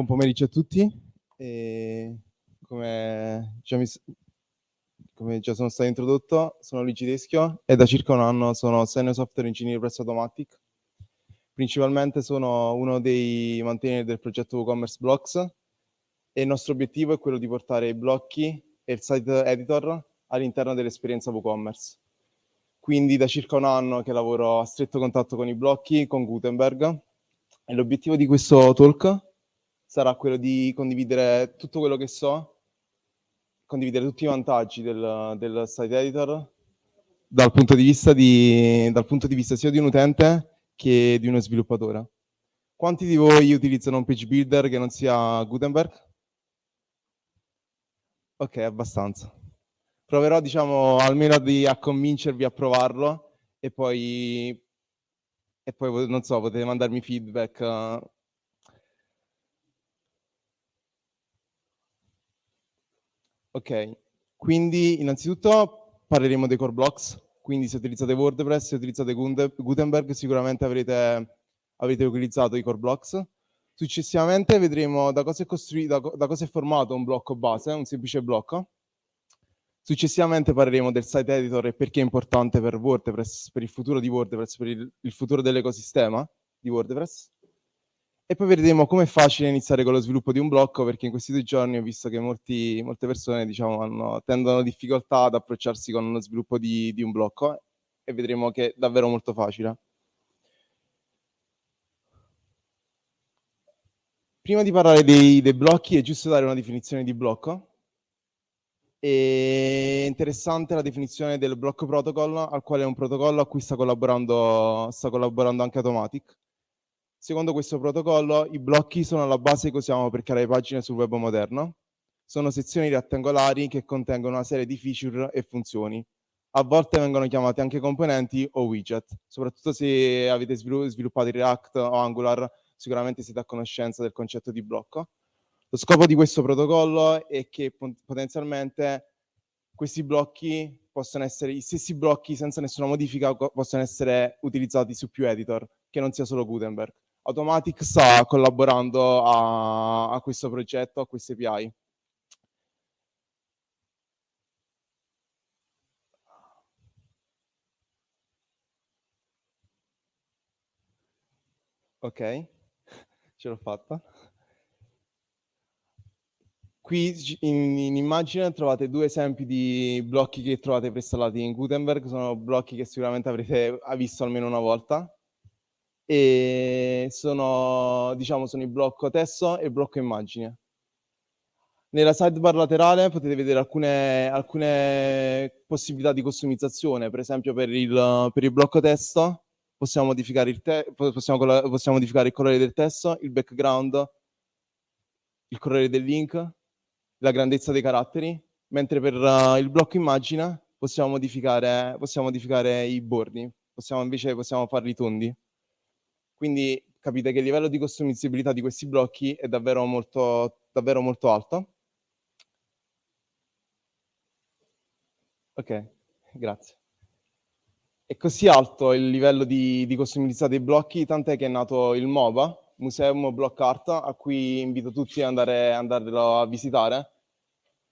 Buon pomeriggio a tutti. E come, già mi, come già sono stato introdotto, sono Luigi Teschio e da circa un anno sono Senior Software Engineer presso Automatic. Principalmente sono uno dei mantenitori del progetto WooCommerce Blocks e il nostro obiettivo è quello di portare i blocchi e il site editor all'interno dell'esperienza WooCommerce. Quindi da circa un anno che lavoro a stretto contatto con i blocchi, con Gutenberg, e l'obiettivo di questo talk sarà quello di condividere tutto quello che so, condividere tutti i vantaggi del, del site editor dal punto, di vista di, dal punto di vista sia di un utente che di uno sviluppatore. Quanti di voi utilizzano un page builder che non sia Gutenberg? Ok, abbastanza. Proverò, diciamo, almeno di, a convincervi a provarlo e poi, e poi, non so, potete mandarmi feedback Ok, quindi innanzitutto parleremo dei core blocks, quindi se utilizzate WordPress, se utilizzate Gutenberg sicuramente avrete, avrete utilizzato i core blocks. Successivamente vedremo da cosa, è da, da cosa è formato un blocco base, un semplice blocco. Successivamente parleremo del site editor e perché è importante per WordPress, per il futuro di WordPress, per il, il futuro dell'ecosistema di WordPress. E poi vedremo come è facile iniziare con lo sviluppo di un blocco, perché in questi due giorni ho visto che molti, molte persone diciamo, hanno, tendono difficoltà ad approcciarsi con lo sviluppo di, di un blocco e vedremo che è davvero molto facile. Prima di parlare dei, dei blocchi è giusto dare una definizione di blocco. È interessante la definizione del blocco protocol, al quale è un protocollo a cui sta collaborando, sta collaborando anche Automatic Secondo questo protocollo, i blocchi sono la base che usiamo per creare pagine sul web moderno. Sono sezioni rettangolari che contengono una serie di feature e funzioni. A volte vengono chiamate anche componenti o widget. Soprattutto se avete sviluppato React o Angular, sicuramente siete a conoscenza del concetto di blocco. Lo scopo di questo protocollo è che potenzialmente questi blocchi possono essere, i stessi blocchi senza nessuna modifica possono essere utilizzati su più editor, che non sia solo Gutenberg. Automatic sta collaborando a, a questo progetto, a queste API. Ok, ce l'ho fatta. Qui in, in, immagine trovate due esempi di blocchi che trovate preinstallati in Gutenberg, sono blocchi che sicuramente avrete visto almeno una volta e sono, diciamo, sono il blocco testo e il blocco immagine. Nella sidebar laterale potete vedere alcune, alcune possibilità di customizzazione, per esempio per il, per il blocco testo possiamo modificare, il te possiamo, possiamo modificare il colore del testo, il background, il colore del link, la grandezza dei caratteri, mentre per uh, il blocco immagine possiamo modificare, possiamo modificare i bordi, possiamo invece possiamo farli tondi. Quindi capite che il livello di customizzabilità di questi blocchi è davvero molto, davvero molto alto. Ok, grazie. È così alto il livello di, di customizzabilità dei blocchi, tant'è che è nato il MOBA, Museum Block Art, a cui invito tutti ad andare, andarlo a visitare.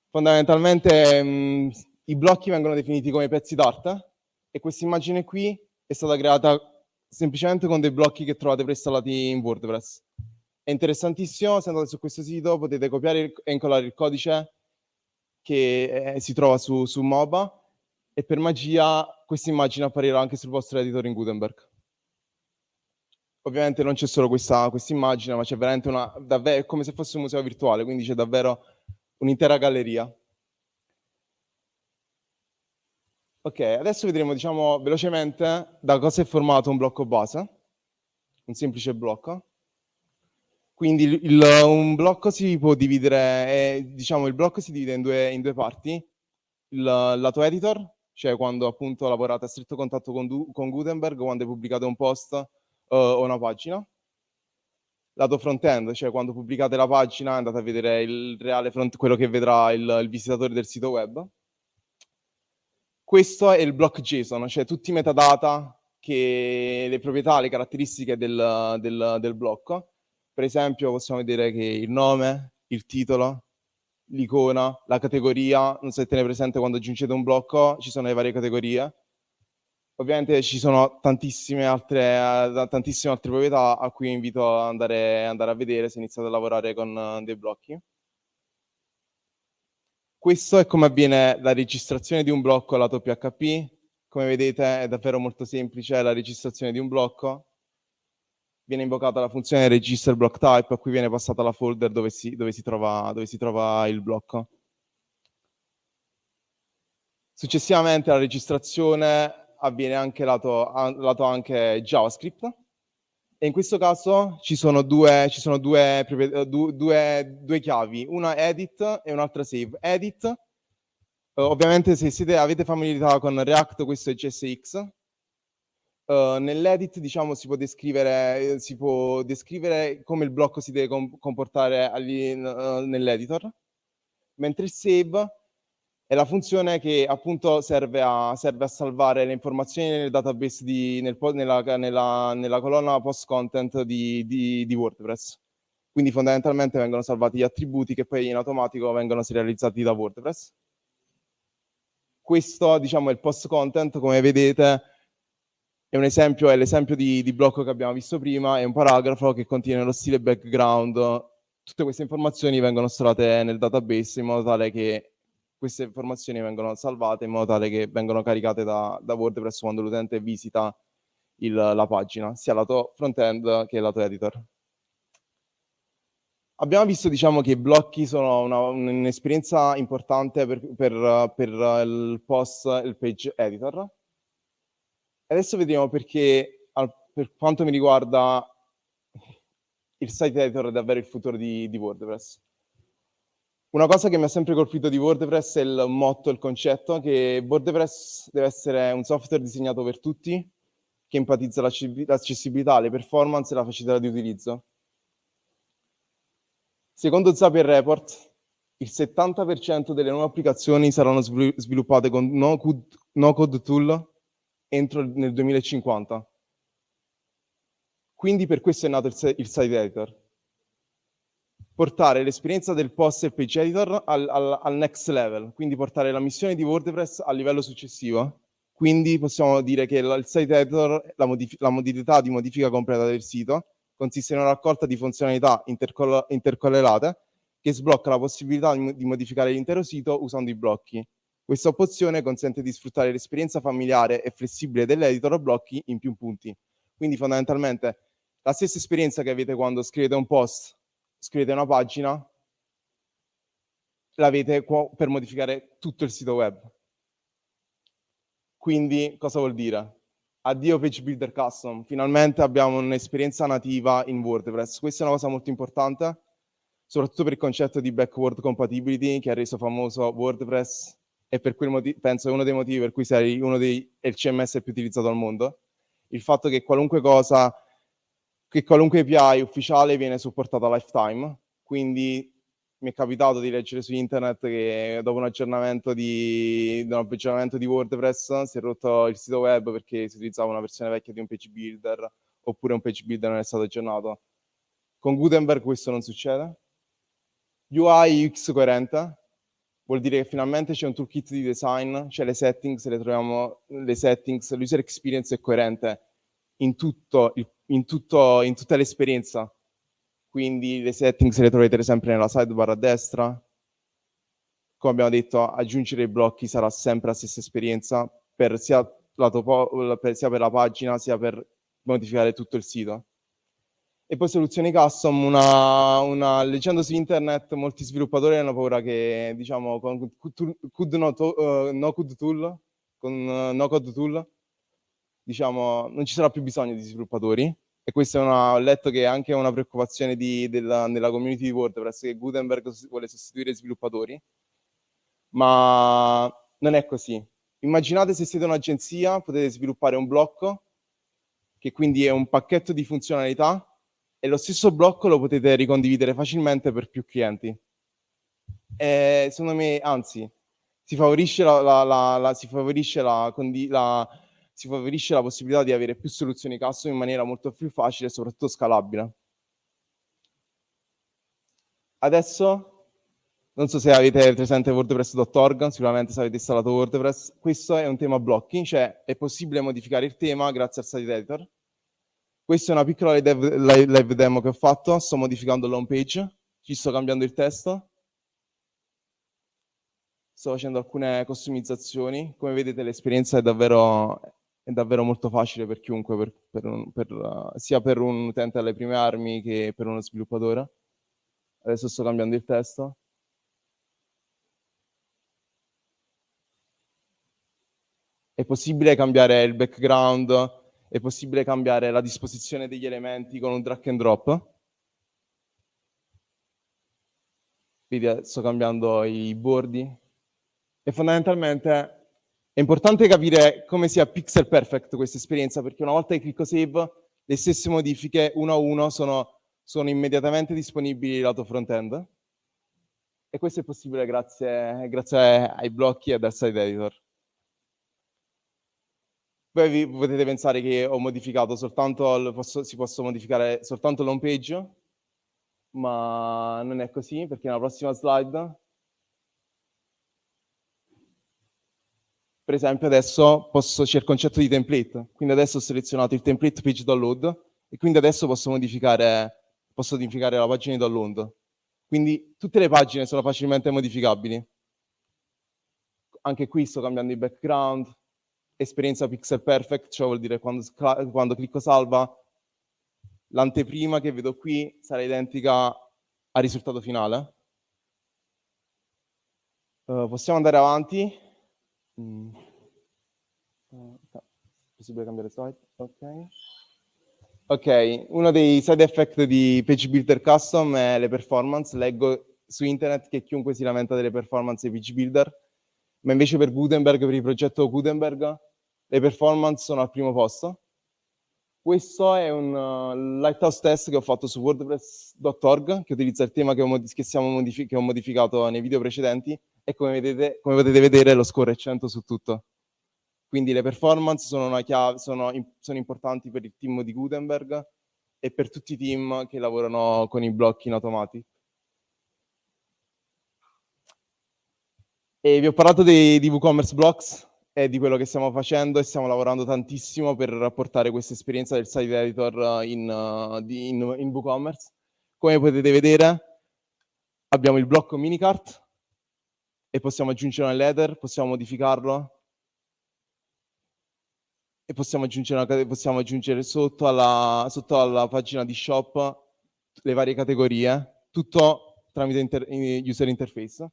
Fondamentalmente mh, i blocchi vengono definiti come pezzi d'arte e questa immagine qui è stata creata semplicemente con dei blocchi che trovate preinstallati in WordPress. È interessantissimo, se andate su questo sito potete copiare e incollare il codice che eh, si trova su, su MOBA e per magia questa immagine apparirà anche sul vostro editor in Gutenberg. Ovviamente non c'è solo questa quest immagine, ma c'è veramente una, davvero, è come se fosse un museo virtuale, quindi c'è davvero un'intera galleria. Ok, adesso vedremo, diciamo, velocemente da cosa è formato un blocco base, un semplice blocco. Quindi il, un blocco si può dividere, eh, diciamo, il blocco si divide in due, in due parti. Il lato editor, cioè quando appunto lavorate a stretto contatto con, con Gutenberg, quando pubblicate un post uh, o una pagina. Lato front-end, cioè quando pubblicate la pagina andate a vedere il reale front, quello che vedrà il, il visitatore del sito web questo è il block JSON, cioè tutti i metadata, che, le proprietà, le caratteristiche del, del, del blocco. Per esempio possiamo vedere che il nome, il titolo, l'icona, la categoria, non so se tenete presente quando aggiungete un blocco, ci sono le varie categorie. Ovviamente ci sono tantissime altre, uh, tantissime altre proprietà a cui invito ad andare, andare, a vedere se iniziate a lavorare con uh, dei blocchi. Questo è come avviene la registrazione di un blocco lato PHP. Come vedete è davvero molto semplice la registrazione di un blocco. Viene invocata la funzione register block type a cui viene passata la folder dove si, dove si, trova, dove si trova il blocco. Successivamente la registrazione avviene anche lato, lato anche JavaScript e in questo caso ci sono due, ci sono due, due, due chiavi, una edit e un'altra save. Edit, eh, ovviamente se siete, avete familiarità con React, questo è JSX. Uh, nell'edit diciamo si può, descrivere, si può descrivere come il blocco si deve comportare nell'editor, mentre save è la funzione che appunto serve a, serve a salvare le informazioni nel database, di, nel, nella, nella, nella, colonna post content di, di, di, WordPress. Quindi fondamentalmente vengono salvati gli attributi che poi in automatico vengono serializzati da WordPress. Questo diciamo è il post content, come vedete è un esempio, è l'esempio di, di blocco che abbiamo visto prima, è un paragrafo che contiene lo stile background, tutte queste informazioni vengono stored nel database in modo tale che queste informazioni vengono salvate in modo tale che vengono caricate da, da WordPress quando l'utente visita il, la pagina, sia lato front-end che lato editor. Abbiamo visto diciamo, che i blocchi sono un'esperienza un importante per, per, per, il post, il page editor. Adesso vediamo perché, per quanto mi riguarda, il site editor è davvero il futuro di, di WordPress. Una cosa che mi ha sempre colpito di WordPress è il motto, il concetto, che WordPress deve essere un software disegnato per tutti, che empatizza l'accessibilità, le performance e la facilità di utilizzo. Secondo Zapier Report, il 70% delle nuove applicazioni saranno sviluppate con no-code no tool entro nel 2050. Quindi per questo è nato il, il site editor portare l'esperienza del post e page editor al, al, al, next level, quindi portare la missione di WordPress al livello successivo. Quindi possiamo dire che il site editor, la, la modalità di modifica completa del sito, consiste in una raccolta di funzionalità intercorrelate che sblocca la possibilità di, di modificare l'intero sito usando i blocchi. Questa opzione consente di sfruttare l'esperienza familiare e flessibile dell'editor blocchi in più punti. Quindi fondamentalmente la stessa esperienza che avete quando scrivete un post scrivete una pagina, l'avete per modificare tutto il sito web. Quindi cosa vuol dire? Addio Page Builder Custom, finalmente abbiamo un'esperienza nativa in WordPress. Questa è una cosa molto importante, soprattutto per il concetto di backward compatibility che ha reso famoso WordPress e per quel motivo, penso è uno dei motivi per cui sei uno dei il CMS più utilizzato al mondo. Il fatto che qualunque cosa che qualunque API ufficiale viene supportata lifetime, quindi mi è capitato di leggere su internet che dopo un aggiornamento di, un aggiornamento di WordPress si è rotto il sito web perché si utilizzava una versione vecchia di un page builder oppure un page builder non è stato aggiornato. Con Gutenberg questo non succede. UI UX coerente vuol dire che finalmente c'è un toolkit di design, cioè le settings, le troviamo, le settings, l'user experience è coerente in tutto il in, tutto, in tutta l'esperienza. Quindi le settings le troverete sempre nella sidebar a destra. Come abbiamo detto, aggiungere i blocchi sarà sempre la stessa esperienza per sia, per, sia per la pagina sia per modificare tutto il sito. E poi soluzioni custom, una, una, leggendo su internet molti sviluppatori hanno paura che, diciamo, con could no, to, uh, no code tool, con no code tool, diciamo, non ci sarà più bisogno di sviluppatori e questa è una, ho letto che è anche una preoccupazione di, della, nella community di WordPress che Gutenberg vuole sostituire sviluppatori, ma non è così. Immaginate se siete un'agenzia, potete sviluppare un blocco che quindi è un pacchetto di funzionalità e lo stesso blocco lo potete ricondividere facilmente per più clienti. E secondo me, anzi, si favorisce la, la, la, si favorisce la, la si favorisce la possibilità di avere più soluzioni custom in maniera molto più facile e soprattutto scalabile. adesso, non so se avete presente wordpress.org, sicuramente se avete installato WordPress, questo è un tema blocking, cioè è possibile modificare il tema grazie al site editor. Questa è una piccola live, demo che ho fatto, sto modificando l'home page, ci sto cambiando il testo, sto facendo alcune customizzazioni, come vedete l'esperienza è davvero, è davvero molto facile per chiunque, per, per un, per, sia per un utente alle prime armi che per uno sviluppatore. Adesso sto cambiando il testo. È possibile cambiare il background, è possibile cambiare la disposizione degli elementi con un drag and drop. Vedi, sto cambiando i bordi. E fondamentalmente è importante capire come sia pixel perfect questa esperienza, perché una volta che clicco save, le stesse modifiche uno a uno sono, sono immediatamente disponibili lato front-end. E questo è possibile grazie, grazie ai blocchi e al site editor. Poi vi potete pensare che ho modificato soltanto, posso, si possa modificare soltanto l'home page, ma non è così, perché nella prossima slide per esempio adesso posso, c'è il concetto di template, quindi adesso ho selezionato il template page download e quindi adesso posso modificare, posso modificare la pagina di download. Quindi tutte le pagine sono facilmente modificabili. Anche qui sto cambiando il background, esperienza pixel perfect, cioè vuol dire quando, quando clicco salva, l'anteprima che vedo qui sarà identica al risultato finale. Uh, possiamo andare avanti. Mm. Possibile cambiare slide? Ok. Ok, uno dei side effect di Page Builder Custom è le performance. Leggo su internet che chiunque si lamenta delle performance di Page Builder, ma invece per Gutenberg, per il progetto Gutenberg, le performance sono al primo posto. Questo è un uh, lighthouse test che ho fatto su wordpress.org, che utilizza il tema che ho, che, modifi che ho modificato nei video precedenti, e come, vedete, come potete vedere lo score è 100 su tutto. Quindi le performance sono, chiave, sono, sono, importanti per il team di Gutenberg e per tutti i team che lavorano con i blocchi in automatic. E vi ho parlato dei, di WooCommerce Blocks e di quello che stiamo facendo e stiamo lavorando tantissimo per portare questa esperienza del site editor in, in, in WooCommerce. Come potete vedere abbiamo il blocco minicart e possiamo aggiungere un header, possiamo modificarlo e possiamo aggiungere, possiamo aggiungere sotto, alla, sotto, alla, pagina di shop le varie categorie, tutto tramite inter, user interface.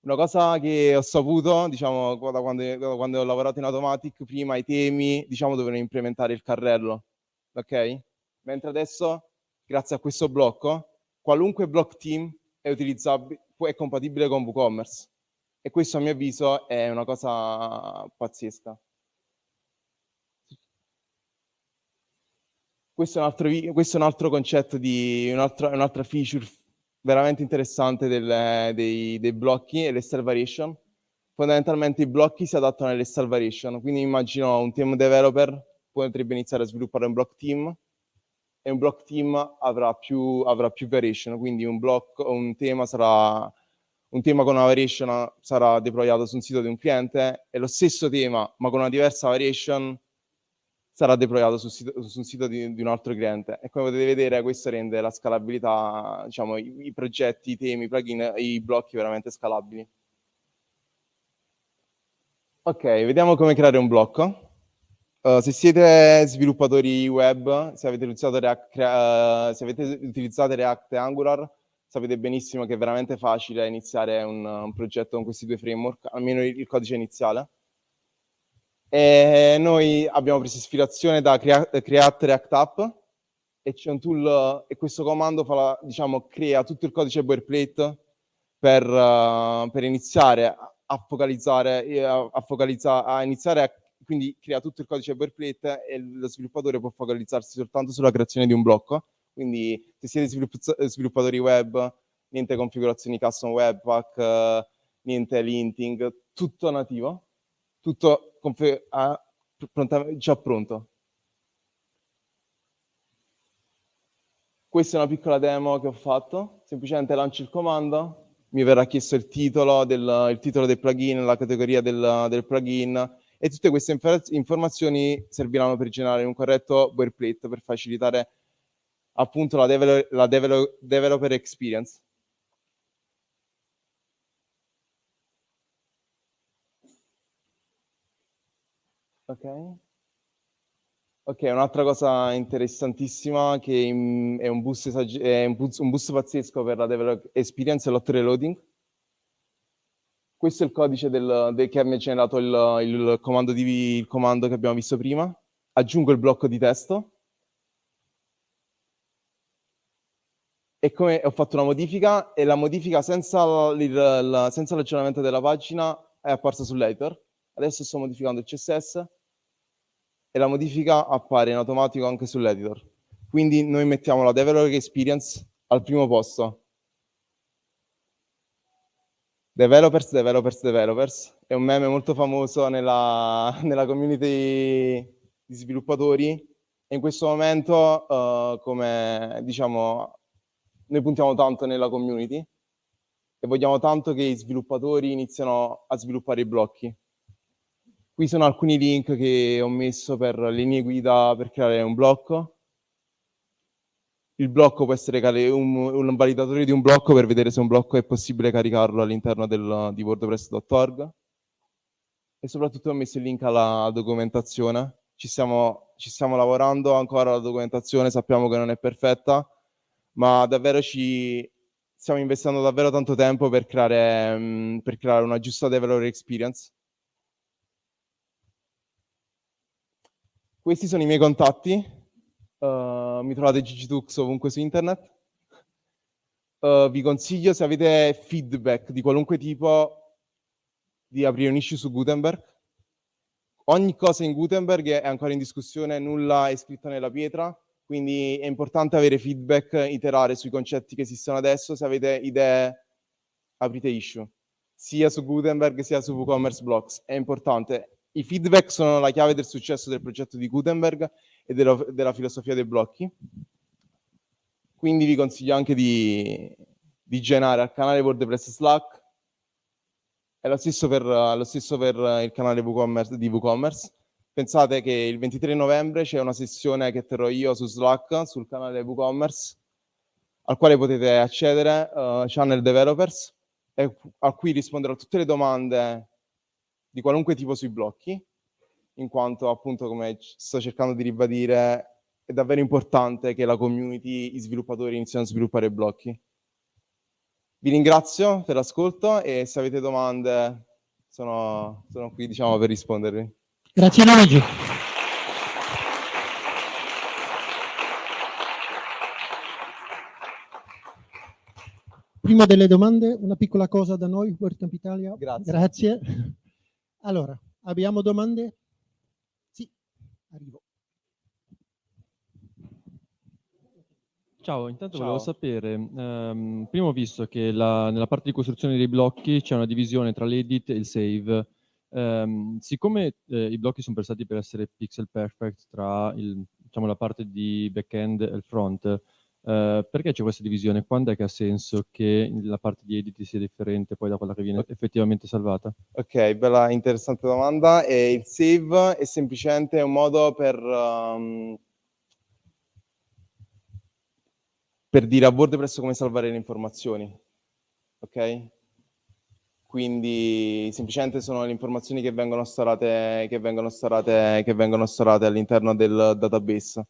Una cosa che ho saputo, diciamo, da quando, da quando, ho lavorato in Automatic, prima i temi, diciamo, dovevano implementare il carrello, ok? Mentre adesso, grazie a questo blocco, qualunque block team è è compatibile con WooCommerce. E questo a mio avviso è una cosa pazzesca. Questo è un altro, questo è un altro concetto di un'altra, un feature veramente interessante del, dei, dei, blocchi e le variation. Fondamentalmente i blocchi si adattano alle variation, quindi immagino un team developer potrebbe iniziare a sviluppare un block team e un block team avrà più, avrà più variation, quindi un, block, un tema sarà un tema con una variation sarà deployato su un sito di un cliente e lo stesso tema, ma con una diversa variation, sarà deployato su, sito, su un sito di, di, un altro cliente. E come potete vedere questo rende la scalabilità, diciamo, i, i progetti, i temi, i plugin, i blocchi veramente scalabili. Ok, vediamo come creare un blocco. Uh, se siete sviluppatori web, se avete utilizzato React, uh, se avete utilizzato React Angular, sapete benissimo che è veramente facile iniziare un, un progetto con questi due framework, almeno il, il codice iniziale. E noi abbiamo preso ispirazione da Create, React App e c'è un tool e questo comando fa, diciamo, crea tutto il codice boilerplate per, uh, per iniziare a focalizzare, a, a, focalizzare, a iniziare a, quindi crea tutto il codice boilerplate e lo sviluppatore può focalizzarsi soltanto sulla creazione di un blocco quindi se siete sviluppatori web, niente configurazioni custom webpack, eh, niente linting, tutto nativo, tutto ah, già pronto. Questa è una piccola demo che ho fatto, semplicemente lancio il comando, mi verrà chiesto il titolo del, il titolo del plugin, la categoria del, del plugin. E tutte queste informazioni serviranno per generare un corretto boilerplate per facilitare appunto la, develop, la develop, developer experience. Ok. Ok, un'altra cosa interessantissima che è un boost, è un boost, un boost pazzesco per la developer experience è l'hot reloading. Questo è il codice del, del, che mi ha generato il, il, comando di, il comando che abbiamo visto prima. Aggiungo il blocco di testo. E come ho fatto una modifica, e la modifica senza, l'aggiornamento della pagina è apparsa sull'editor. Adesso sto modificando il CSS e la modifica appare in automatico anche sull'editor. Quindi noi mettiamo la developer experience al primo posto. Developers, developers, developers. È un meme molto famoso nella, nella community di sviluppatori e in questo momento, uh, come diciamo, noi puntiamo tanto nella community e vogliamo tanto che i sviluppatori iniziano a sviluppare i blocchi. Qui sono alcuni link che ho messo per linee guida per creare un blocco. Il blocco può essere un, un validatore di un blocco per vedere se un blocco è possibile caricarlo all'interno di wordpress.org. E soprattutto ho messo il link alla documentazione. Ci stiamo, ci stiamo lavorando ancora alla documentazione, sappiamo che non è perfetta, ma davvero ci stiamo investendo davvero tanto tempo per creare, um, per creare una giusta developer experience Questi sono i miei contatti, uh, mi trovate Gigitux ovunque su internet. Uh, vi consiglio, se avete feedback di qualunque tipo, di aprire un issue su Gutenberg. Ogni cosa in Gutenberg è ancora in discussione, nulla è scritto nella pietra, quindi è importante avere feedback, iterare sui concetti che esistono adesso. Se avete idee, aprite issue, sia su Gutenberg sia su WooCommerce Blocks. È importante. I feedback sono la chiave del successo del progetto di Gutenberg e della, della filosofia dei blocchi. Quindi vi consiglio anche di, di generare al canale WordPress Slack. È lo stesso per, lo stesso per il canale WooCommerce, di WooCommerce. Pensate che il 23 novembre c'è una sessione che terrò io su Slack, sul canale WooCommerce, al quale potete accedere, uh, Channel Developers, e a cui risponderò a tutte le domande di qualunque tipo sui blocchi, in quanto appunto come sto cercando di ribadire è davvero importante che la community, i sviluppatori iniziano a sviluppare blocchi. Vi ringrazio per l'ascolto e se avete domande sono, sono qui diciamo, per rispondervi. Grazie Luigi. Prima delle domande, una piccola cosa da noi, WordCamp Italia. Grazie. Grazie. Allora, abbiamo domande? Sì, arrivo. Ciao, intanto Ciao. volevo sapere, um, prima ho visto che la, nella parte di costruzione dei blocchi c'è una divisione tra l'edit e il save. Um, siccome eh, i blocchi sono pensati per essere pixel perfect tra il, diciamo, la parte di back-end e il front, Uh, perché c'è questa divisione? Quando è che ha senso che la parte di edit sia differente poi da quella che viene effettivamente salvata? Ok, bella interessante domanda. E il save è semplicemente un modo per, um, per dire a WordPress come salvare le informazioni. Ok? Quindi semplicemente sono le informazioni che vengono storate, che vengono storate, che vengono storate all'interno del database.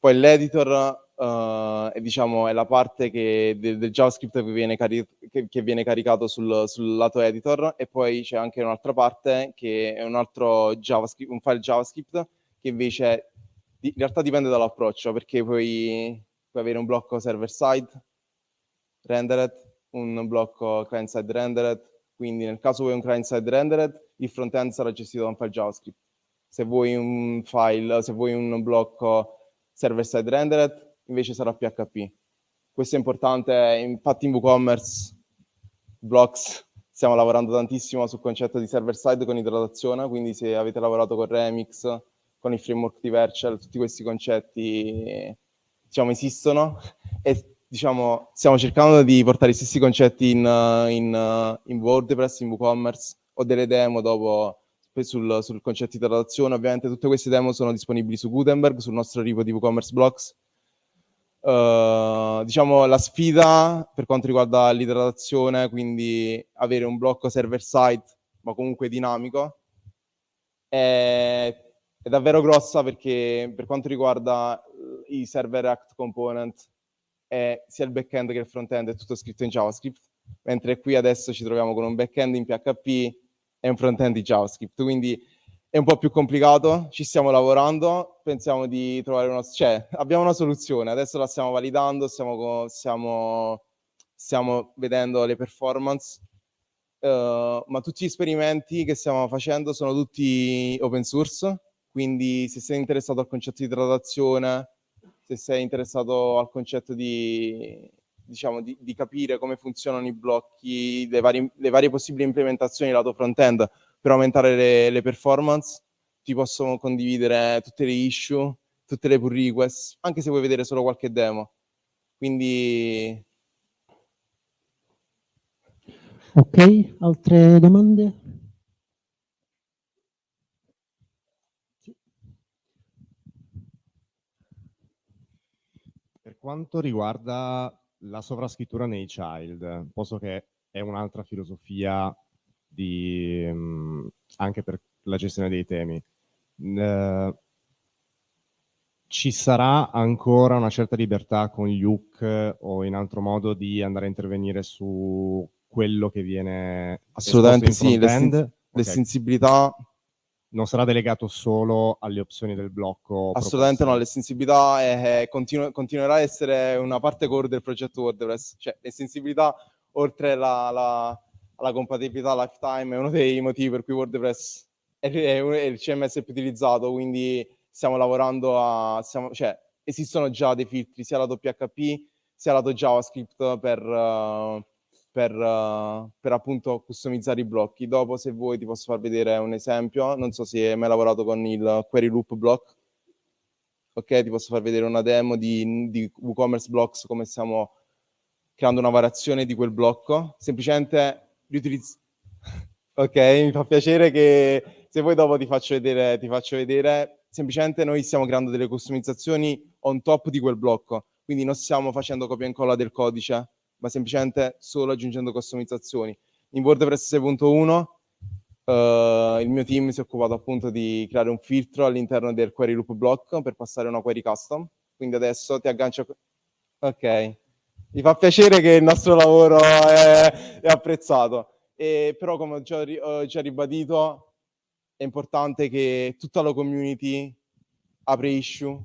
Poi l'editor uh, è, diciamo, è la parte che, del, del, JavaScript che viene, che, che viene caricato sul, sul, lato editor e poi c'è anche un'altra parte che è un altro JavaScript, un file JavaScript che invece in realtà dipende dall'approccio perché puoi, puoi avere un blocco server-side rendered, un blocco client-side rendered, quindi nel caso vuoi un client-side rendered, il front-end sarà gestito da un file JavaScript. Se vuoi un file, se vuoi un blocco server-side rendered, invece sarà PHP. Questo è importante, infatti in WooCommerce, Blocks, stiamo lavorando tantissimo sul concetto di server-side con idratazione, quindi se avete lavorato con Remix, con il framework di Vercel, tutti questi concetti diciamo, esistono e diciamo, stiamo cercando di portare gli stessi concetti in, in, in WordPress, in WooCommerce, ho delle demo dopo sul, sul concetto di traduzione. Ovviamente tutte queste demo sono disponibili su Gutenberg, sul nostro repo di WooCommerce Blocks. Uh, diciamo la sfida per quanto riguarda l'idratazione, quindi avere un blocco server-side, ma comunque dinamico, è, è, davvero grossa perché per quanto riguarda i server Act component, è sia il back-end che il front-end è tutto scritto in JavaScript, mentre qui adesso ci troviamo con un back-end in PHP e un front-end di JavaScript, quindi è un po' più complicato, ci stiamo lavorando, pensiamo di trovare una... cioè abbiamo una soluzione, adesso la stiamo validando, stiamo, stiamo, stiamo vedendo le performance, uh, ma tutti gli esperimenti che stiamo facendo sono tutti open source, quindi se sei interessato al concetto di traduzione, se sei interessato al concetto di, diciamo, di, di, capire come funzionano i blocchi, le, vari, le varie possibili implementazioni lato front-end per aumentare le, le, performance, ti possono condividere tutte le issue, tutte le pull request, anche se vuoi vedere solo qualche demo. Quindi... Ok, altre domande? Per quanto riguarda la sovrascrittura nei child, posto che è un'altra filosofia di, anche per la gestione dei temi. Uh, ci sarà ancora una certa libertà con gli hook o in altro modo di andare a intervenire su quello che viene assolutamente sì l'estensibilità okay non sarà delegato solo alle opzioni del blocco? Assolutamente proposte. no, l'estensibilità è, è, continu continuerà a essere una parte core del progetto WordPress, cioè l'estensibilità oltre la, la, alla compatibilità lifetime è uno dei motivi per cui WordPress è, è, è il CMS più utilizzato, quindi stiamo lavorando a... Stiamo, cioè, esistono già dei filtri sia lato PHP sia lato JavaScript per... Uh, per, uh, per, appunto customizzare i blocchi. Dopo, se vuoi, ti posso far vedere un esempio. Non so se hai mai lavorato con il Query Loop Block. Ok, ti posso far vedere una demo di, di WooCommerce Blocks, come stiamo creando una variazione di quel blocco. Semplicemente riutilizz... ok, mi fa piacere che se vuoi dopo ti faccio vedere, ti faccio vedere. Semplicemente noi stiamo creando delle customizzazioni on top di quel blocco. Quindi non stiamo facendo copia e incolla del codice, ma semplicemente solo aggiungendo customizzazioni. In WordPress 6.1 uh, il mio team si è occupato appunto di creare un filtro all'interno del query loop block per passare una query custom, quindi adesso ti aggancio... Ok, mi fa piacere che il nostro lavoro è, è apprezzato, e, però come ho già, ho già ribadito è importante che tutta la community apre issue,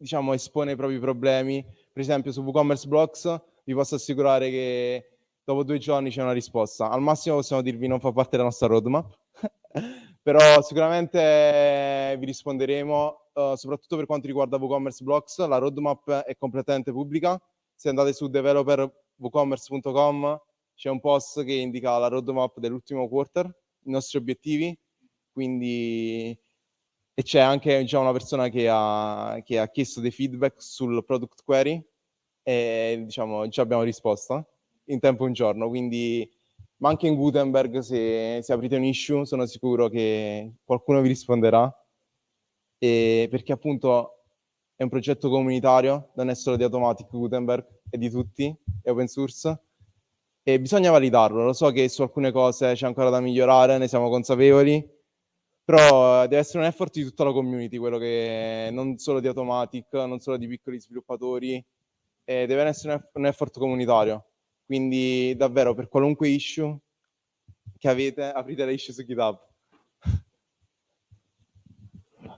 diciamo espone i propri problemi, per esempio su WooCommerce Blocks vi posso assicurare che dopo due giorni c'è una risposta. Al massimo possiamo dirvi non fa parte della nostra roadmap, però sicuramente vi risponderemo, uh, soprattutto per quanto riguarda WooCommerce Blocks, la roadmap è completamente pubblica. Se andate su developerwoocommerce.com c'è un post che indica la roadmap dell'ultimo quarter, i nostri obiettivi, quindi e c'è anche già una persona che ha, che ha, chiesto dei feedback sul product query e diciamo già abbiamo risposto in tempo un giorno, quindi ma anche in Gutenberg se, se aprite un issue sono sicuro che qualcuno vi risponderà. E perché appunto è un progetto comunitario, non è solo di Automatic Gutenberg, è di tutti, è open source e bisogna validarlo, lo so che su alcune cose c'è ancora da migliorare, ne siamo consapevoli, però deve essere un effort di tutta la community, quello che non solo di Automatic, non solo di piccoli sviluppatori, eh, deve essere un effort comunitario. Quindi davvero per qualunque issue che avete, aprite le issue su GitHub.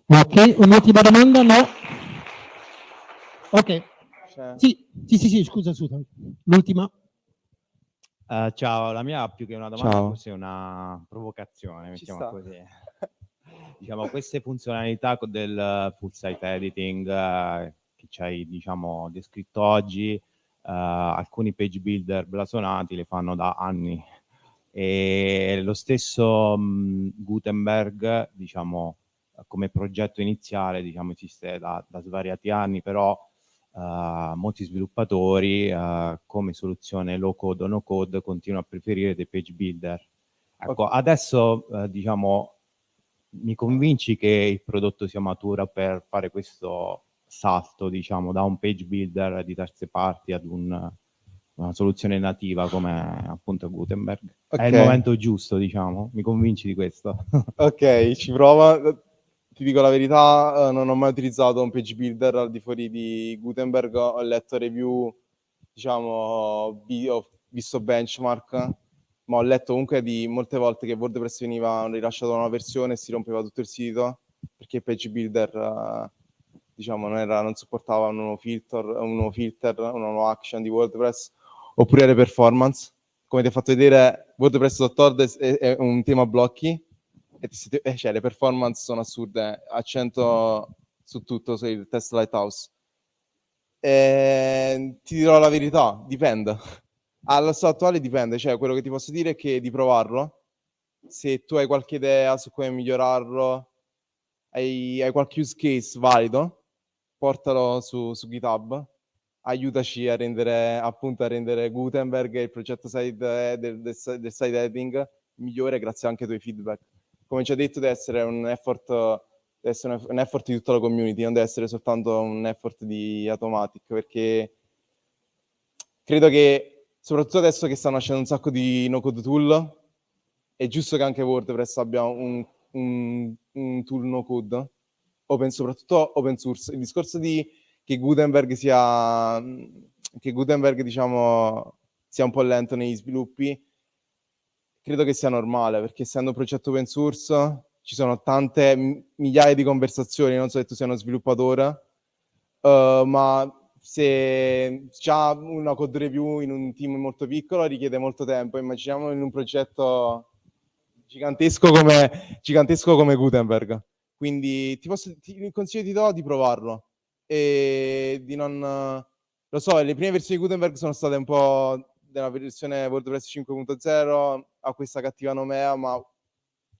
Ok, un'ultima domanda? No? Ok. Cioè... Sì, sì, sì, sì, scusa, scusa. L'ultima. Uh, ciao, la mia più che una domanda, ciao. forse è una provocazione, mettiamo così diciamo, queste funzionalità del full site editing uh, che ci hai diciamo, descritto oggi, uh, alcuni page builder blasonati le fanno da anni e lo stesso um, Gutenberg, diciamo, come progetto iniziale, diciamo, esiste da, da svariati anni, però uh, molti sviluppatori uh, come soluzione low code o no code continuano a preferire dei page builder. Ecco, okay. adesso uh, diciamo mi convinci che il prodotto sia maturo per fare questo salto, diciamo, da un page builder di terze parti ad un, una soluzione nativa come appunto Gutenberg. Okay. È il momento giusto, diciamo, mi convinci di questo. ok, ci prova. Ti dico la verità, eh, non ho mai utilizzato un page builder al di fuori di Gutenberg, ho letto review, diciamo, ho visto benchmark, ma ho letto comunque di molte volte che WordPress veniva rilasciato una versione e si rompeva tutto il sito perché il page builder uh, diciamo non, era, non supportava un nuovo filter, un nuovo filter, una nuova action di WordPress oppure le performance. Come ti ho fatto vedere, WordPress.org è, è un tema blocchi e ti, eh, cioè, le performance sono assurde, accento su tutto, sul test Lighthouse. E, ti dirò la verità, dipende. Allo stato attuale dipende, cioè quello che ti posso dire è che di provarlo, se tu hai qualche idea su come migliorarlo, hai, hai qualche use case valido, portalo su, su GitHub, aiutaci a rendere appunto a rendere Gutenberg il progetto side, del, del, del side heading migliore grazie anche ai tuoi feedback. Come ci ha detto deve essere un effort, deve essere un effort di tutta la community, non deve essere soltanto un effort di Automatic, perché credo che soprattutto adesso che stanno nascendo un sacco di no-code tool, è giusto che anche WordPress abbia un, un, un tool no-code, open, soprattutto open source. Il discorso di che Gutenberg sia, che Gutenberg, diciamo, sia un po' lento negli sviluppi, credo che sia normale, perché essendo un progetto open source ci sono tante migliaia di conversazioni, non so se tu sia uno sviluppatore, uh, ma se già una code review in un team molto piccolo richiede molto tempo, immaginiamo in un progetto gigantesco come, gigantesco come Gutenberg. Quindi ti posso, ti, il consiglio ti do di provarlo e di non... Lo so, le prime versioni di Gutenberg sono state un po' della versione WordPress 5.0 a questa cattiva nomea, ma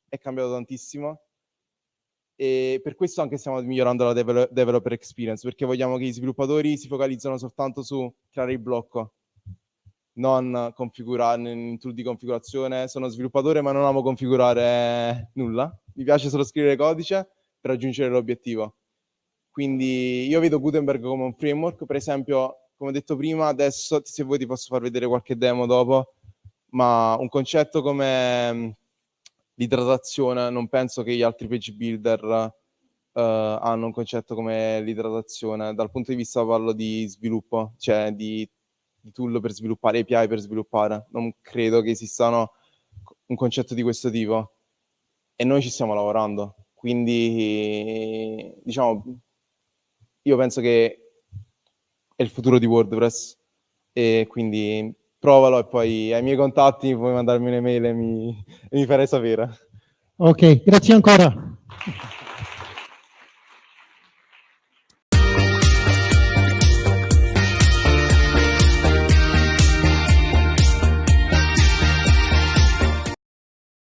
è cambiato tantissimo. E per questo anche stiamo migliorando la devel developer experience, perché vogliamo che gli sviluppatori si focalizzano soltanto su creare il blocco, non configurare in tool di configurazione. Sono sviluppatore ma non amo configurare nulla. Mi piace solo scrivere codice per raggiungere l'obiettivo. Quindi io vedo Gutenberg come un framework, per esempio, come ho detto prima, adesso se vuoi ti posso far vedere qualche demo dopo, ma un concetto come l'idratazione, non penso che gli altri page builder uh, hanno un concetto come l'idratazione, dal punto di vista parlo di sviluppo, cioè di, di tool per sviluppare, API per sviluppare, non credo che esistano un concetto di questo tipo. E noi ci stiamo lavorando, quindi diciamo io penso che è il futuro di WordPress. E quindi provalo e poi ai miei contatti puoi mandarmi un'email e mi, e mi farai sapere. Ok, grazie ancora.